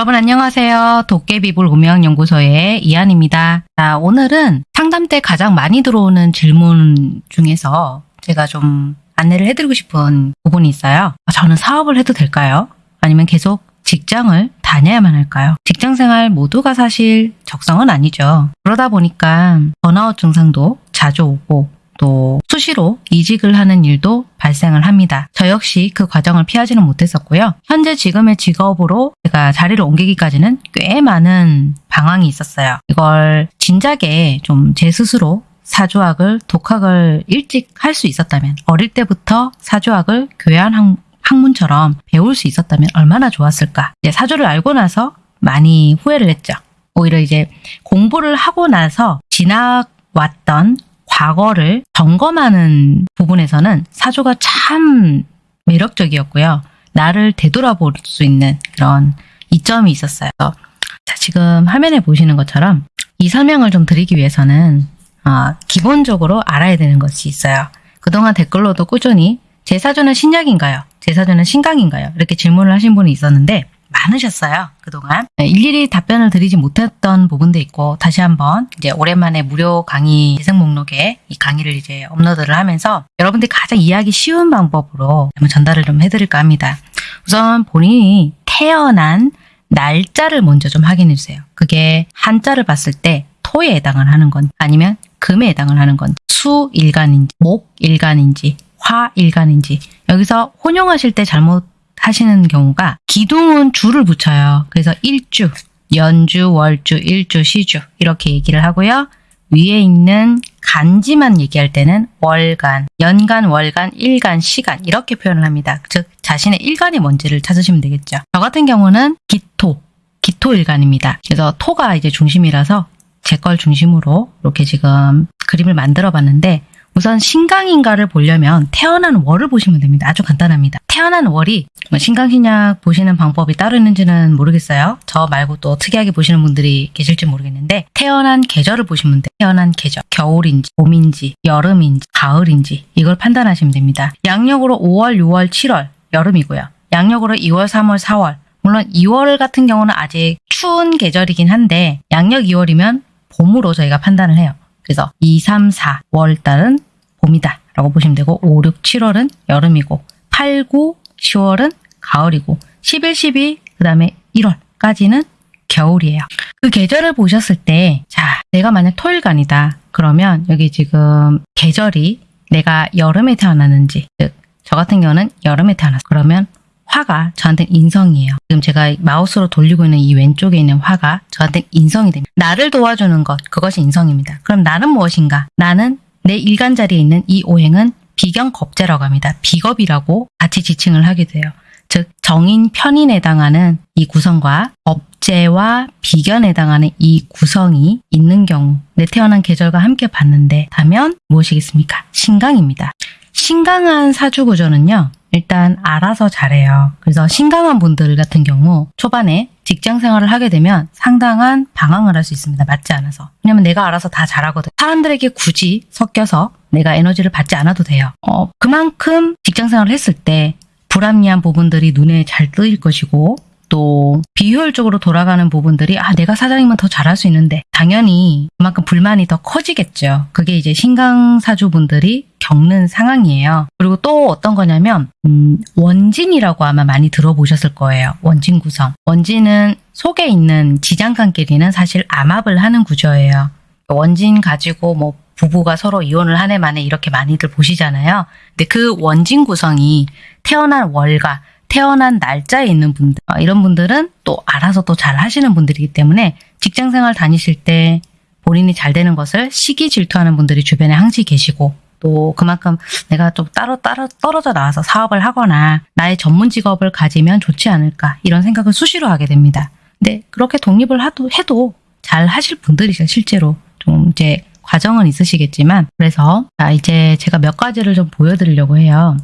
여러분 안녕하세요. 도깨비불 운명연구소의 이한입니다. 자, 오늘은 상담 때 가장 많이 들어오는 질문 중에서 제가 좀 안내를 해드리고 싶은 부분이 있어요. 저는 사업을 해도 될까요? 아니면 계속 직장을 다녀야만 할까요? 직장 생활 모두가 사실 적성은 아니죠. 그러다 보니까 번아웃 증상도 자주 오고 또 수시로 이직을 하는 일도 발생을 합니다. 저 역시 그 과정을 피하지는 못했었고요. 현재 지금의 직업으로 제가 자리를 옮기기까지는 꽤 많은 방황이 있었어요. 이걸 진작에 좀 제 스스로 사주학을 독학을 일찍 할 수 있었다면 어릴 때부터 사주학을 교양 학, 학문처럼 배울 수 있었다면 얼마나 좋았을까. 이제 사주를 알고 나서 많이 후회를 했죠. 오히려 이제 공부를 하고 나서 지나왔던 과거를 점검하는 부분에서는 사주가 참 매력적이었고요. 나를 되돌아볼 수 있는 그런 이점이 있었어요. 자, 지금 화면에 보시는 것처럼 이 설명을 좀 드리기 위해서는 어, 기본적으로 알아야 되는 것이 있어요. 그동안 댓글로도 꾸준히 제 사주는 신약인가요? 제 사주는 신강인가요? 이렇게 질문을 하신 분이 있었는데 많으셨어요. 그동안 네, 일일이 답변을 드리지 못했던 부분도 있고 다시 한번 이제 오랜만에 무료 강의 재생 목록에 이 강의를 이제 업로드를 하면서 여러분들이 가장 이해하기 쉬운 방법으로 한번 전달을 좀 해드릴까 합니다. 우선 본인이 태어난 날짜를 먼저 좀 확인해 주세요. 그게 한자를 봤을 때 토에 해당을 하는 건 아니면 금에 해당을 하는 건 수일간인지 목일간인지 화일간인지 여기서 혼용하실 때 잘못 하시는 경우가 기둥은 주를 붙여요. 그래서 일주, 연주, 월주, 일주, 시주 이렇게 얘기를 하고요. 위에 있는 간지만 얘기할 때는 월간, 연간, 월간, 일간, 시간 이렇게 표현을 합니다. 즉 자신의 일간이 뭔지를 찾으시면 되겠죠. 저 같은 경우는 기토, 기토일간입니다. 그래서 토가 이제 중심이라서 제 걸 중심으로 이렇게 지금 그림을 만들어 봤는데 우선 신강인가를 보려면 태어난 월을 보시면 됩니다. 아주 간단합니다. 태어난 월이 뭐 신강신약 보시는 방법이 따로 있는지는 모르겠어요. 저 말고 또 특이하게 보시는 분들이 계실지 모르겠는데 태어난 계절을 보시면 돼요. 태어난 계절, 겨울인지, 봄인지, 여름인지, 가을인지 이걸 판단하시면 됩니다. 양력으로 5월, 6월, 7월 여름이고요. 양력으로 2월, 3월, 4월 물론 2월 같은 경우는 아직 추운 계절이긴 한데 양력 2월이면 봄으로 저희가 판단을 해요. 그래서 2, 3, 4 월 달은 봄이다 라고 보시면 되고 5, 6, 7월은 여름이고 8, 9, 10월은 가을이고 11, 12, 그 다음에 1월까지는 겨울이에요. 그 계절을 보셨을 때, 자, 내가 만약 토일간이다. 그러면 여기 지금 계절이 내가 여름에 태어났는지, 즉, 저 같은 경우는 여름에 태어났어. 그러면 화가 저한테는 인성이에요. 지금 제가 마우스로 돌리고 있는 이 왼쪽에 있는 화가 저한테 인성이 됩니다. 나를 도와주는 것, 그것이 인성입니다. 그럼 나는 무엇인가? 나는 내 일간 자리에 있는 이 오행은 비경겁제라고 합니다. 비겁이라고 같이 지칭을 하게 돼요. 즉 정인 편인에 해당하는 이 구성과 업제와 비견에 해당하는 이 구성이 있는 경우 내 태어난 계절과 함께 봤는데 다면 무엇이겠습니까? 신강입니다. 신강한 사주 구조는요. 일단 알아서 잘해요. 그래서 신강한 분들 같은 경우 초반에 직장 생활을 하게 되면 상당한 방황을 할 수 있습니다. 맞지 않아서. 왜냐면 내가 알아서 다 잘하거든. 사람들에게 굳이 섞여서 내가 에너지를 받지 않아도 돼요. 어, 그만큼 직장 생활을 했을 때 불합리한 부분들이 눈에 잘 뜨일 것이고 또 비효율적으로 돌아가는 부분들이 아 내가 사장이면 더 잘할 수 있는데 당연히 그만큼 불만이 더 커지겠죠. 그게 이제 신강사주분들이 겪는 상황이에요. 그리고 또 어떤 거냐면 음, 원진이라고 아마 많이 들어보셨을 거예요. 원진 구성. 원진은 속에 있는 지장간끼리는 사실 암합을 하는 구조예요. 원진 가지고 뭐 부부가 서로 이혼을 한 해 만에 이렇게 많이들 보시잖아요. 근데 그 원진 구성이 태어난 월과 태어난 날짜에 있는 분들 어, 이런 분들은 또 알아서 또 잘 하시는 분들이기 때문에 직장생활 다니실 때 본인이 잘 되는 것을 시기 질투하는 분들이 주변에 항시 계시고 또 그만큼 내가 좀 따로 따로 떨어져 나와서 사업을 하거나 나의 전문 직업을 가지면 좋지 않을까 이런 생각을 수시로 하게 됩니다. 근데 그렇게 독립을 하도 해도 잘 하실 분들이죠 실제로 좀 이제 과정은 있으시겠지만 그래서 자 이제 제가 몇 가지를 좀 보여드리려고 해요.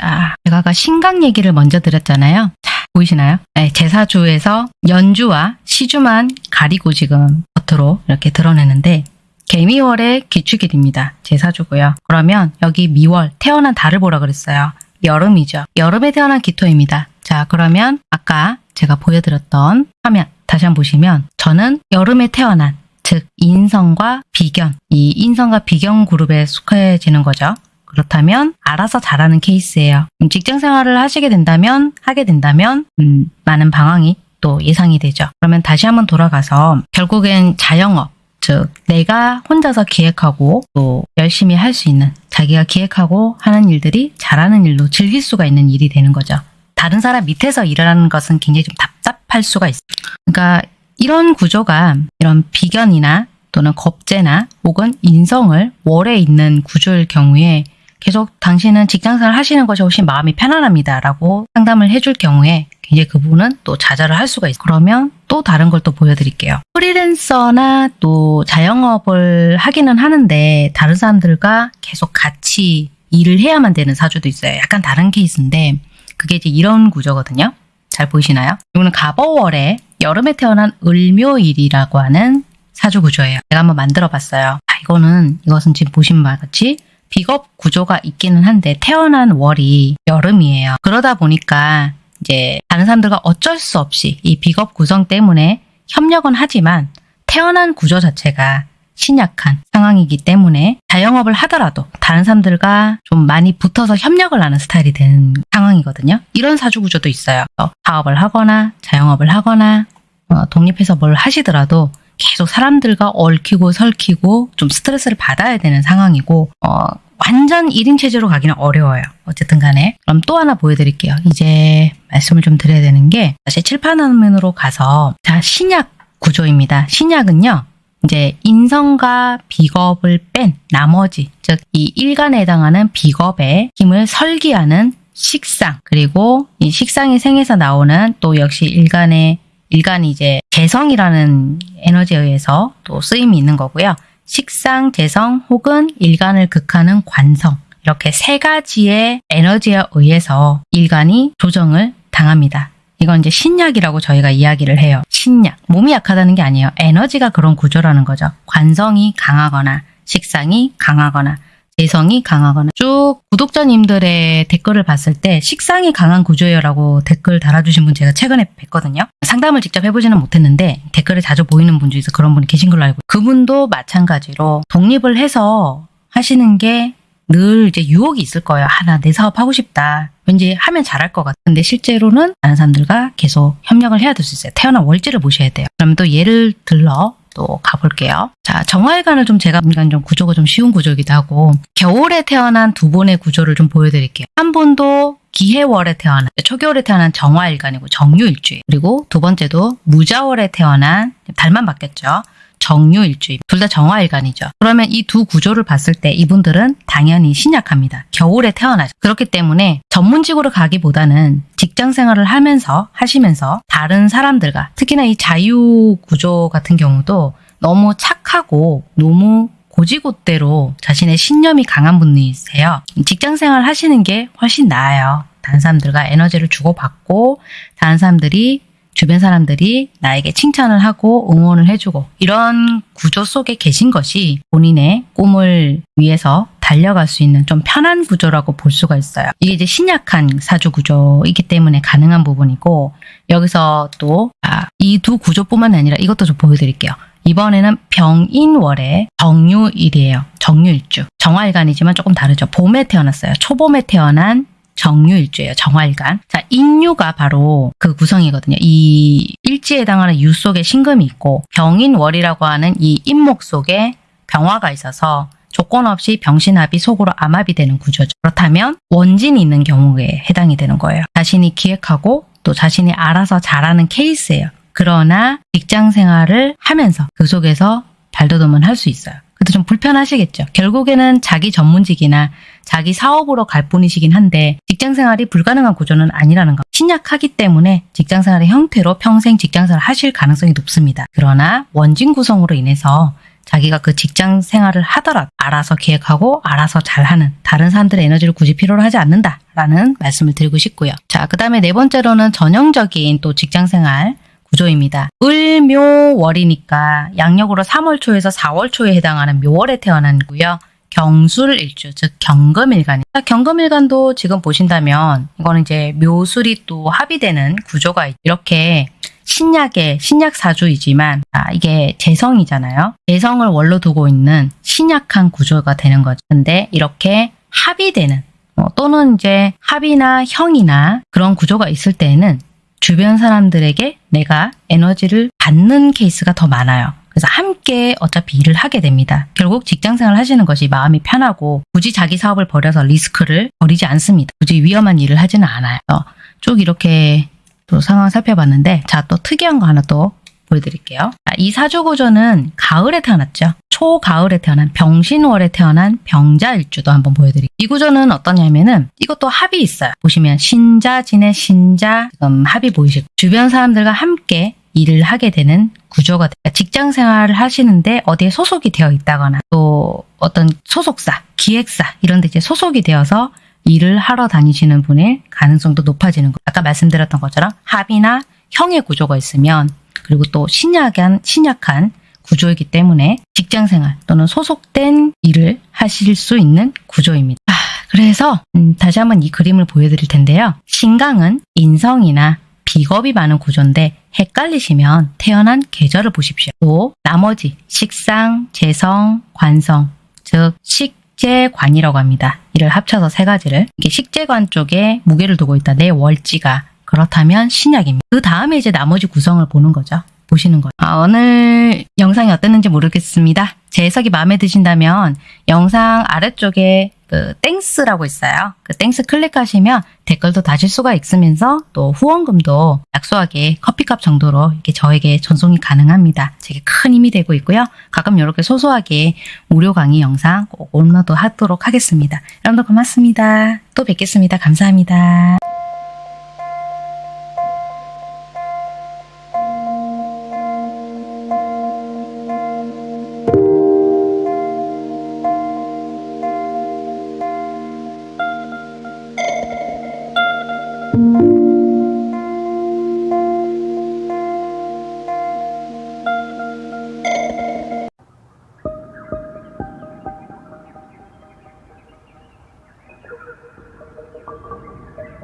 자, 제가 아까 신강 얘기를 먼저 드렸잖아요. 자, 보이시나요? 네, 제사주에서 연주와 시주만 가리고 지금 겉으로 이렇게 드러내는데 개미월의 기축일입니다. 제사주고요. 그러면 여기 미월, 태어난 달을 보라 그랬어요. 여름이죠. 여름에 태어난 기토입니다. 자, 그러면 아까 제가 보여드렸던 화면 다시 한번 보시면 저는 여름에 태어난 즉 인성과 비견 이 인성과 비견 그룹에 속해지는 거죠. 그렇다면 알아서 잘하는 케이스예요. 음, 직장 생활을 하시게 된다면 하게 된다면 음, 많은 방황이 또 예상이 되죠. 그러면 다시 한번 돌아가서 결국엔 자영업 즉 내가 혼자서 기획하고 또 열심히 할 수 있는 자기가 기획하고 하는 일들이 잘하는 일로 즐길 수가 있는 일이 되는 거죠. 다른 사람 밑에서 일하는 것은 굉장히 좀 답답할 수가 있어요. 그러니까 이런 구조가 이런 비견이나 또는 겁재나 혹은 인성을 월에 있는 구조일 경우에 계속 당신은 직장생활 하시는 것이 훨씬 마음이 편안합니다. 라고 상담을 해줄 경우에 굉장히 그 부분은 또 좌절을 할 수가 있어요. 그러면 또 다른 걸 또 보여드릴게요. 프리랜서나 또 자영업을 하기는 하는데 다른 사람들과 계속 같이 일을 해야만 되는 사주도 있어요. 약간 다른 케이스인데 그게 이제 이런 구조거든요. 잘 보이시나요? 이거는 가버월에 여름에 태어난 을묘일이라고 하는 사주 구조예요. 제가 한번 만들어 봤어요. 아, 이거는 이것은 지금 보신 바와 같이 비겁 구조가 있기는 한데 태어난 월이 여름이에요. 그러다 보니까 이제 다른 사람들과 어쩔 수 없이 이 비겁 구성 때문에 협력은 하지만 태어난 구조 자체가 신약한 상황이기 때문에 자영업을 하더라도 다른 사람들과 좀 많이 붙어서 협력을 하는 스타일이 되는 상황이거든요. 이런 사주 구조도 있어요. 사업을 하거나 자영업을 하거나 어, 독립해서 뭘 하시더라도 계속 사람들과 얽히고 설키고 좀 스트레스를 받아야 되는 상황이고 어, 완전 1인 체제로 가기는 어려워요. 어쨌든 간에 그럼 또 하나 보여드릴게요. 이제 말씀을 좀 드려야 되는 게 다시 칠판 화면으로 가서 자 신약 구조입니다. 신약은요. 이제 인성과 비겁을 뺀 나머지 즉 이 일간에 해당하는 비겁의 힘을 설기하는 식상 그리고 이 식상이 생에서 나오는 또 역시 일간의 일간이 이제 개성이라는 에너지에 의해서 또 쓰임이 있는 거고요. 식상, 재성 혹은 일간을 극하는 관성 이렇게 세 가지의 에너지에 의해서 일간이 조정을 당합니다. 이건 이제 신약이라고 저희가 이야기를 해요. 신약. 몸이 약하다는 게 아니에요. 에너지가 그런 구조라는 거죠. 관성이 강하거나 식상이 강하거나 재성이 강하거나 쭉 구독자님들의 댓글을 봤을 때 식상이 강한 구조예요라고 댓글 달아주신 분 제가 최근에 뵀거든요. 상담을 직접 해보지는 못했는데 댓글에 자주 보이는 분 중에서 그런 분이 계신 걸로 알고 그분도 마찬가지로 독립을 해서 하시는 게 늘 이제 유혹이 있을 거예요. 아, 나내 사업 하고 싶다. 왠지 하면 잘할 것 같은데 실제로는 다른 사람들과 계속 협력을 해야 될 수 있어요. 태어난 월지를 보셔야 돼요. 그럼 또 예를 들러 또 가볼게요. 자, 정화일간을 좀 제가 보니까 좀 구조가 좀 쉬운 구조이기도 하고 겨울에 태어난 두 분의 구조를 좀 보여드릴게요. 한 분도 기해월에 태어난 초겨울에 태어난 정화일간이고 정유일주예요. 그리고 두 번째도 무자월에 태어난 달만 바뀌었죠. 정유일주입니다. 둘다 정화일간이죠. 그러면 이 두 구조를 봤을 때 이분들은 당연히 신약합니다. 겨울에 태어나죠. 그렇기 때문에 전문직으로 가기보다는 직장 생활을 하면서 하시면서 다른 사람들과 특히나 이 자유 구조 같은 경우도 너무 착하고 너무 고지곳대로 자신의 신념이 강한 분이세요. 직장 생활 하시는 게 훨씬 나아요. 다른 사람들과 에너지를 주고받고 다른 사람들이 주변 사람들이 나에게 칭찬을 하고 응원을 해주고 이런 구조 속에 계신 것이 본인의 꿈을 위해서 달려갈 수 있는 좀 편한 구조라고 볼 수가 있어요. 이게 이제 신약한 사주 구조이기 때문에 가능한 부분이고 여기서 또 이두 구조뿐만 아니라 이것도 좀 보여드릴게요. 이번에는 병인월의 정유일이에요. 정유일주. 정화일간이지만 조금 다르죠. 봄에 태어났어요. 초봄에 태어난 정유일주예요. 정화일간. 자, 인유가 바로 그 구성이거든요. 이 일지에 해당하는 유 속에 신금이 있고 병인월이라고 하는 이 인목 속에 병화가 있어서 조건 없이 병신합이 속으로 암합이 되는 구조죠. 그렇다면 원진이 있는 경우에 해당이 되는 거예요. 자신이 기획하고 또 자신이 알아서 잘하는 케이스예요. 그러나 직장 생활을 하면서 그 속에서 발돋움은 할 수 있어요. 그래도 좀 불편하시겠죠. 결국에는 자기 전문직이나 자기 사업으로 갈 뿐이시긴 한데 직장 생활이 불가능한 구조는 아니라는 거. 신약하기 때문에 직장 생활의 형태로 평생 직장 생활을 하실 가능성이 높습니다. 그러나 원진 구성으로 인해서 자기가 그 직장 생활을 하더라도 알아서 계획하고 알아서 잘하는 다른 사람들의 에너지를 굳이 필요로 하지 않는다라는 말씀을 드리고 싶고요. 자, 그 다음에 네 번째로는 전형적인 또 직장 생활 구조입니다. 을묘월이니까 양력으로 3월 초에서 4월 초에 해당하는 묘월에 태어난 거고요. 경술일주, 즉 경금일간. 경금일간도 지금 보신다면 이거는 이제 묘술이 또 합의되는 구조가 있- 이렇게 신약의 신약 사주이지만 아, 이게 재성이잖아요. 재성을 원로 두고 있는 신약한 구조가 되는 거죠. 근데 이렇게 합의되는 어, 또는 이제 합이나 형이나 그런 구조가 있을 때에는 주변 사람들에게 내가 에너지를 받는 케이스가 더 많아요. 그래서 함께 어차피 일을 하게 됩니다. 결국 직장 생활 하시는 것이 마음이 편하고 굳이 자기 사업을 벌여서 리스크를 벌이지 않습니다. 굳이 위험한 일을 하지는 않아요. 어, 쭉 이렇게 또 상황 살펴봤는데 자 또 특이한 거 하나 또 보여드릴게요. 자, 이 사주 구조는 가을에 태어났죠. 초가을에 태어난 병신월에 태어난 병자일주도 한번 보여드릴게요. 이 구조는 어떠냐면은 이것도 합이 있어요. 보시면 신자진의 신자 지금 합이 보이시고 주변 사람들과 함께 일을 하게 되는 구조가 돼요. 직장 생활을 하시는데 어디에 소속이 되어 있다거나 또 어떤 소속사, 기획사 이런 데 이제 소속이 되어서 일을 하러 다니시는 분의 가능성도 높아지는 거. 아까 말씀드렸던 것처럼 합이나 형의 구조가 있으면 그리고 또 신약한 신약한 구조이기 때문에 직장 생활 또는 소속된 일을 하실 수 있는 구조입니다. 아, 그래서 음, 다시 한번 이 그림을 보여드릴 텐데요. 신강은 인성이나 비겁이 많은 구조인데 헷갈리시면 태어난 계절을 보십시오. 또 나머지 식상, 재성, 관성, 즉 식재관이라고 합니다. 이를 합쳐서 세 가지를 이게 식재관 쪽에 무게를 두고 있다. 내 월지가 그렇다면 신약입니다. 그 다음에 이제 나머지 구성을 보는 거죠. 보시는 거예요. 아, 오늘 영상이 어땠는지 모르겠습니다. 제 해석이 마음에 드신다면 영상 아래쪽에 그 Thanks라고 있어요. 그 Thanks 클릭하시면 댓글도 다실 수가 있으면서 또 후원금도 약소하게 커피값 정도로 이렇게 저에게 전송이 가능합니다. 제게 큰 힘이 되고 있고요. 가끔 이렇게 소소하게 무료 강의 영상 꼭 업로드 하도록 하겠습니다. 여러분들 고맙습니다. 또 뵙겠습니다. 감사합니다.